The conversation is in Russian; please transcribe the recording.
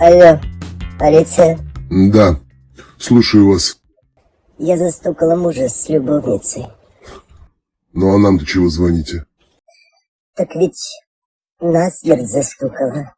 Алло, полиция. Да, слушаю вас. Я застукала мужа с любовницей. Ну а нам-то чего звоните? Так ведь насмерть застукала.